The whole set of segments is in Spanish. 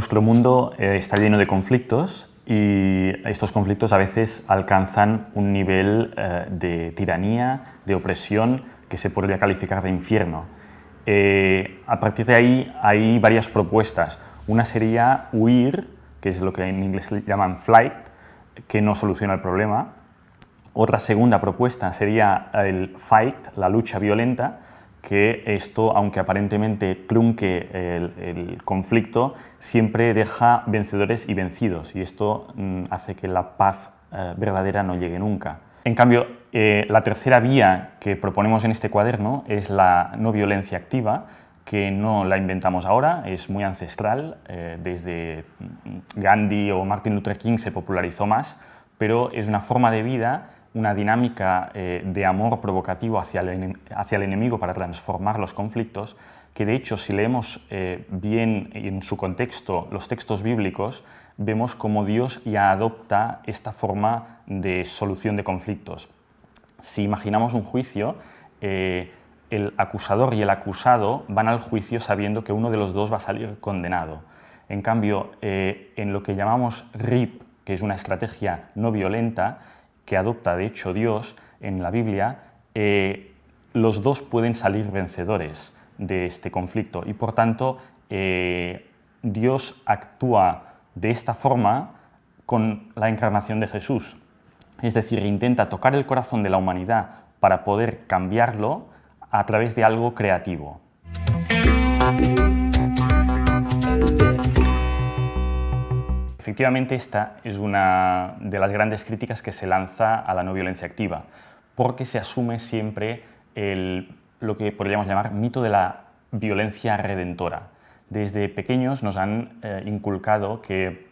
Nuestro mundo eh, está lleno de conflictos y estos conflictos a veces alcanzan un nivel eh, de tiranía, de opresión, que se podría calificar de infierno. Eh, a partir de ahí hay varias propuestas. Una sería huir, que es lo que en inglés llaman flight, que no soluciona el problema. Otra segunda propuesta sería el fight, la lucha violenta, que esto, aunque aparentemente trunque el, conflicto, siempre deja vencedores y vencidos y esto mm, hace que la paz eh, verdadera no llegue nunca. En cambio, eh, la tercera vía que proponemos en este cuaderno es la no violencia activa, que no la inventamos ahora, es muy ancestral, eh, desde mm, Gandhi o Martin Luther King se popularizó más, pero es una forma de vida una dinámica eh, de amor provocativo hacia el, hacia el, enemigo para transformar los conflictos, que de hecho si leemos eh, bien en su contexto los textos bíblicos, vemos como Dios ya adopta esta forma de solución de conflictos. Si imaginamos un juicio, eh, el acusador y el acusado van al juicio sabiendo que uno de los dos va a salir condenado. En cambio, en lo que llamamos RIP, que es una estrategia no violenta, que adopta de hecho Dios en la Biblia, eh, los dos pueden salir vencedores de este conflicto y por tanto eh, Dios actúa de esta forma con la encarnación de Jesús. Es decir, intenta tocar el corazón de la humanidad para poder cambiarlo a través de algo creativo. Efectivamente, esta es una de las grandes críticas que se lanza a la no violencia activa, porque se asume siempre lo que podríamos llamar mito de la violencia redentora. Desde pequeños nos han eh, inculcado que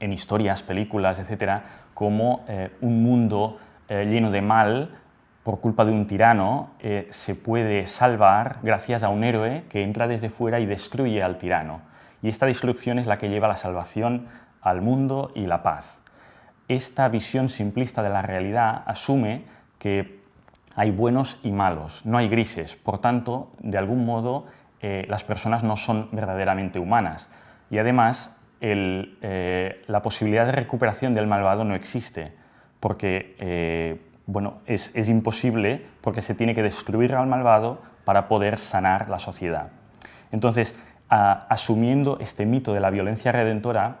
en historias, películas, etcétera, como eh, un mundo eh, lleno de mal por culpa de un tirano se puede salvar gracias a un héroe que entra desde fuera y destruye al tirano y esta destrucción es la que lleva la salvación al mundo y la paz. Esta visión simplista de la realidad asume que hay buenos y malos, no hay grises, por tanto, de algún modo, eh, las personas no son verdaderamente humanas. Y además, eh, la posibilidad de recuperación del malvado no existe, porque eh, bueno, es, es imposible, porque se tiene que destruir al malvado para poder sanar la sociedad. Entonces, asumiendo este mito de la violencia redentora,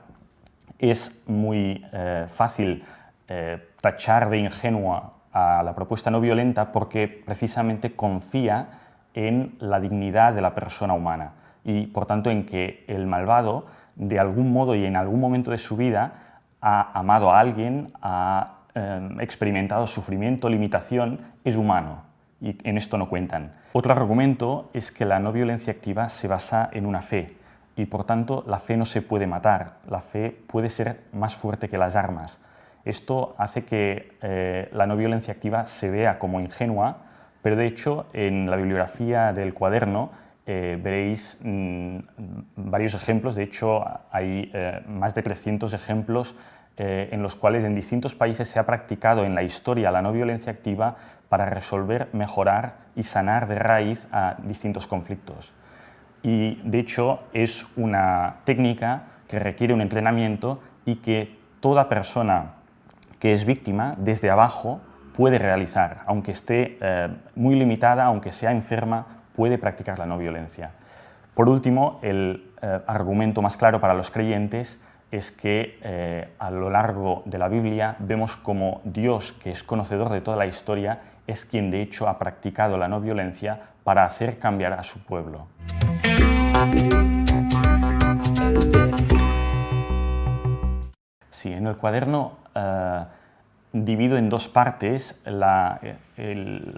es muy eh, fácil eh, tachar de ingenua a la propuesta no violenta porque precisamente confía en la dignidad de la persona humana y por tanto en que el malvado de algún modo y en algún momento de su vida ha amado a alguien, ha eh, experimentado sufrimiento, limitación, es humano y en esto no cuentan. Otro argumento es que la no violencia activa se basa en una fe y por tanto la fe no se puede matar, la fe puede ser más fuerte que las armas. Esto hace que eh, la no violencia activa se vea como ingenua, pero de hecho en la bibliografía del cuaderno eh, veréis mm, varios ejemplos, de hecho hay eh, más de 300 ejemplos en los cuales en distintos países se ha practicado en la historia la no violencia activa para resolver, mejorar y sanar de raíz a distintos conflictos. Y de hecho es una técnica que requiere un entrenamiento y que toda persona que es víctima desde abajo puede realizar, aunque esté eh, muy limitada, aunque sea enferma, puede practicar la no violencia. Por último, el eh, argumento más claro para los creyentes es que eh, a lo largo de la Biblia vemos como Dios, que es conocedor de toda la historia, es quien de hecho ha practicado la no violencia para hacer cambiar a su pueblo. Sí, en el cuaderno eh, divido en dos partes la,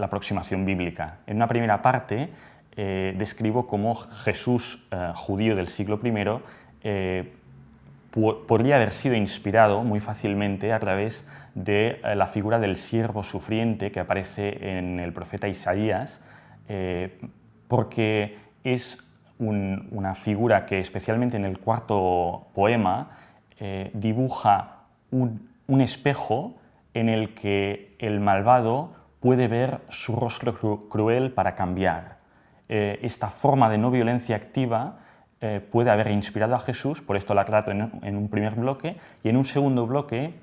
aproximación bíblica. En una primera parte eh, describo cómo Jesús, judío del siglo I, podría haber sido inspirado muy fácilmente a través de eh, la figura del siervo sufriente que aparece en el profeta Isaías, eh, porque es una figura que especialmente en el cuarto poema eh, dibuja un, espejo en el que el malvado puede ver su rostro cruel para cambiar. esta forma de no violencia activa eh, puede haber inspirado a Jesús, por esto la trato en, un primer bloque, y en un segundo bloque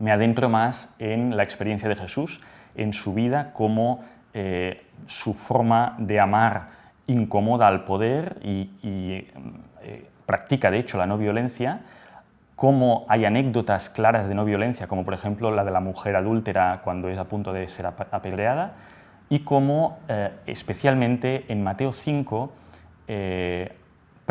me adentro más en la experiencia de Jesús, en su vida, cómo eh, su forma de amar incomoda al poder y, eh, practica de hecho la no violencia, cómo hay anécdotas claras de no violencia, como por ejemplo la de la mujer adúltera cuando es a punto de ser apedreada, y cómo especialmente en Mateo 5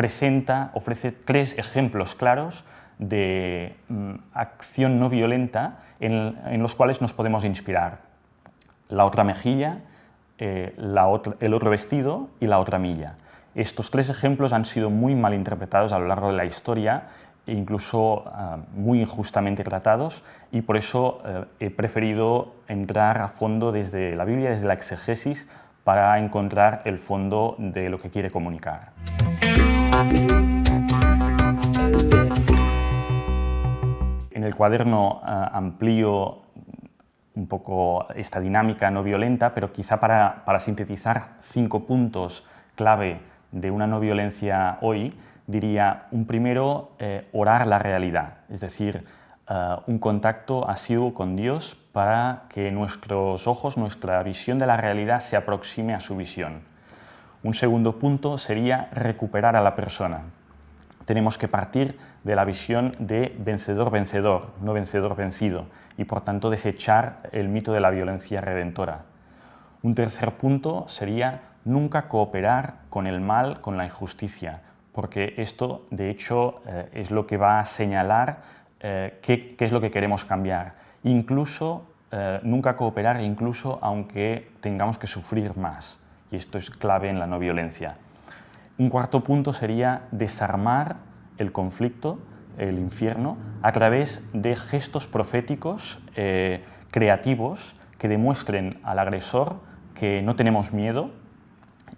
presenta, ofrece tres ejemplos claros de mm, acción no violenta en, los cuales nos podemos inspirar. La otra mejilla, eh, el otro vestido y la otra milla. Estos tres ejemplos han sido muy mal interpretados a lo largo de la historia e incluso ah, muy injustamente tratados y por eso eh, he preferido entrar a fondo desde la Biblia, desde la exegesis, para encontrar el fondo de lo que quiere comunicar. En el cuaderno eh, amplío un poco esta dinámica no violenta, pero quizá para, sintetizar cinco puntos clave de una no violencia hoy, diría un primero, eh, orar la realidad, es decir, eh, un contacto asiduo con Dios para que nuestros ojos, nuestra visión de la realidad se aproxime a su visión. Un segundo punto sería recuperar a la persona. Tenemos que partir de la visión de vencedor-vencedor, no vencedor-vencido, y por tanto desechar el mito de la violencia redentora. Un tercer punto sería nunca cooperar con el mal, con la injusticia, porque esto de hecho eh, es lo que va a señalar eh, qué, es lo que queremos cambiar. Incluso eh, nunca cooperar, incluso aunque tengamos que sufrir más y esto es clave en la no violencia. Un cuarto punto sería desarmar el conflicto, el infierno, a través de gestos proféticos eh, creativos que demuestren al agresor que no tenemos miedo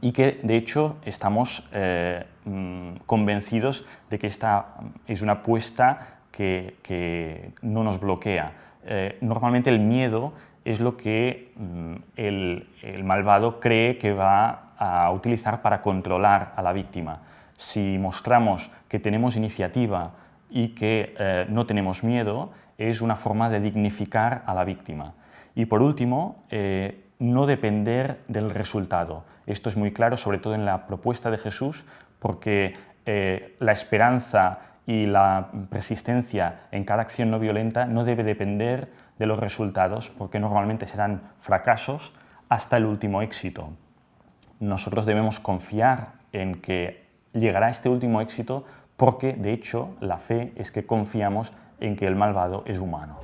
y que de hecho estamos eh, mm, convencidos de que esta es una apuesta que, no nos bloquea. Eh, normalmente el miedo es lo que mm, el, malvado cree que va a utilizar para controlar a la víctima. Si mostramos que tenemos iniciativa y que eh, no tenemos miedo, es una forma de dignificar a la víctima. Y por último, eh, no depender del resultado. Esto es muy claro, sobre todo en la propuesta de Jesús, porque eh, la esperanza y la persistencia en cada acción no violenta no debe depender de los resultados, porque normalmente serán fracasos hasta el último éxito. Nosotros debemos confiar en que llegará este último éxito porque, de hecho, la fe es que confiamos en que el malvado es humano.